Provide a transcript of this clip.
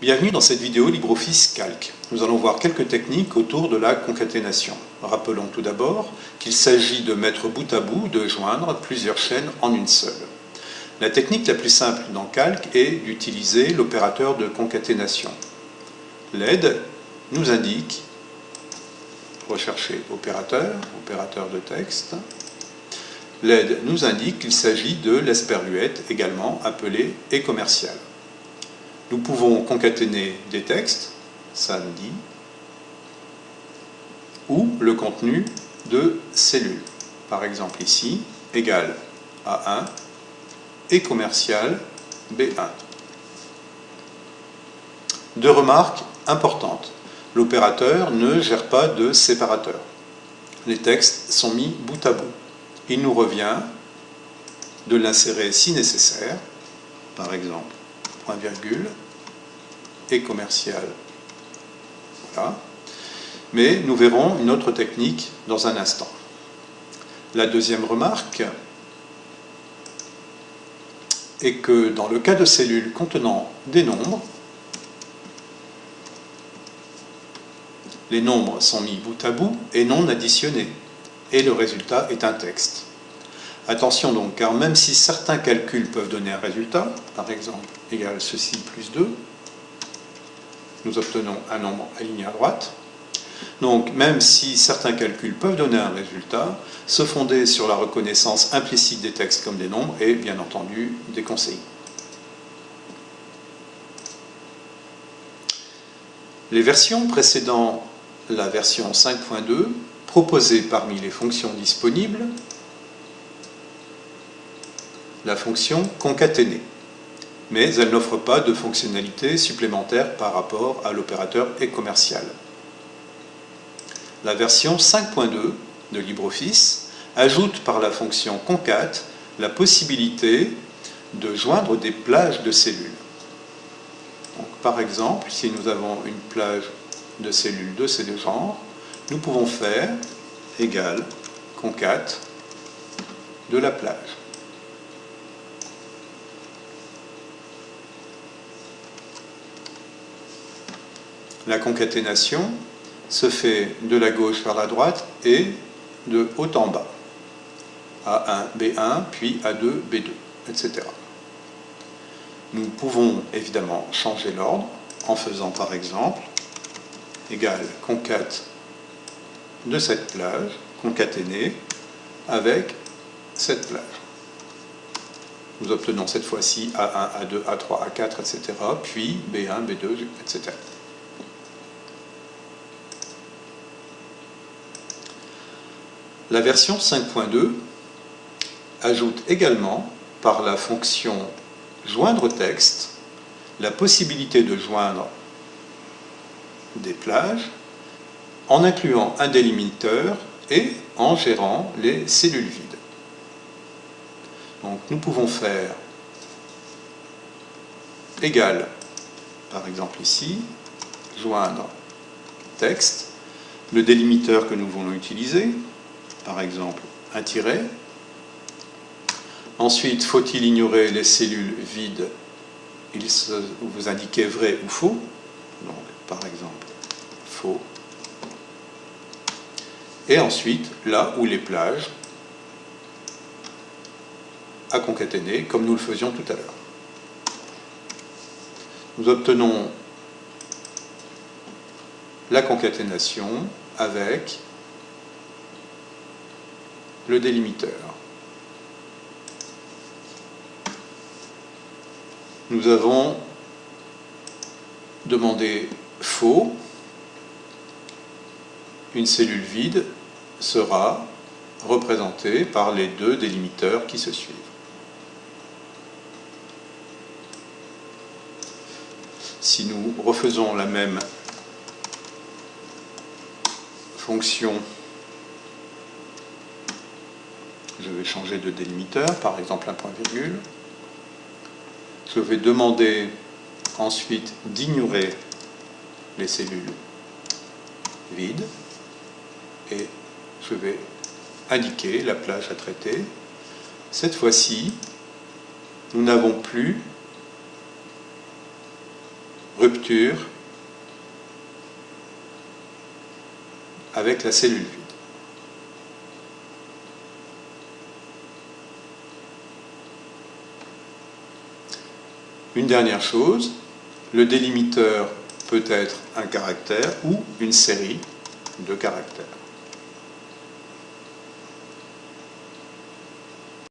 Bienvenue dans cette vidéo LibreOffice Calc. Nous allons voir quelques techniques autour de la concaténation. Rappelons tout d'abord qu'il s'agit de mettre bout à bout, de joindre plusieurs chaînes en une seule. La technique la plus simple dans Calc est d'utiliser l'opérateur de concaténation. L'aide nous indique, rechercher opérateur, opérateur de texte, l'aide nous indique qu'il s'agit de l'esperluette, également appelée et commerciale. Nous pouvons concaténer des textes, dit, ou le contenu de cellules. Par exemple ici, égal A1 et commercial B1. Deux remarques importantes. L'opérateur ne gère pas de séparateur. Les textes sont mis bout à bout. Il nous revient de l'insérer si nécessaire, par exemple point virgule, et commercial. Voilà. Mais nous verrons une autre technique dans un instant. La deuxième remarque est que dans le cas de cellules contenant des nombres, les nombres sont mis bout à bout et non additionnés, et le résultat est un texte. Attention donc, car même si certains calculs peuvent donner un résultat, par exemple égal ceci plus 2, nous obtenons un nombre aligné à droite. Donc même si certains calculs peuvent donner un résultat, se fonder sur la reconnaissance implicite des textes comme des nombres est bien entendu déconseillé. Les versions précédant la version 5.2 proposaient parmi les fonctions disponibles la fonction concaténer mais elle n'offre pas de fonctionnalités supplémentaires par rapport à l'opérateur et commercial. La version 5.2 de LibreOffice ajoute par la fonction concat la possibilité de joindre des plages de cellules. par exemple, si nous avons une plage de cellules de ces deux genres, nous pouvons faire égal concat de la plage. La concaténation se fait de la gauche vers la droite et de haut en bas. A1, B1, puis A2, B2, etc. Nous pouvons évidemment changer l'ordre en faisant par exemple égal concat de cette plage, concaténée, avec cette plage. Nous obtenons cette fois-ci A1, A2, A3, A4, etc., puis B1, B2, etc. La version 5.2 ajoute également, par la fonction joindre texte, la possibilité de joindre des plages en incluant un délimiteur et en gérant les cellules vides. Donc nous pouvons faire égal, par exemple ici, joindre texte, le délimiteur que nous voulons utiliser, par exemple un tiret. Ensuite, faut-il ignorer les cellules vides Il vous indiquez vrai ou faux? Donc, par exemple, faux. Et ensuite, là où les plages à concaténer, comme nous le faisions tout à l'heure. Nous obtenons la concaténation avec le délimiteur. Nous avons demandé faux, une cellule vide sera représentée par les deux délimiteurs qui se suivent. Si nous refaisons la même fonction je vais changer de délimiteur, par exemple un point virgule. Je vais demander ensuite d'ignorer les cellules vides et je vais indiquer la plage à traiter. Cette fois-ci, nous n'avons plus rupture avec la cellule vide. Une dernière chose, le délimiteur peut être un caractère ou une série de caractères.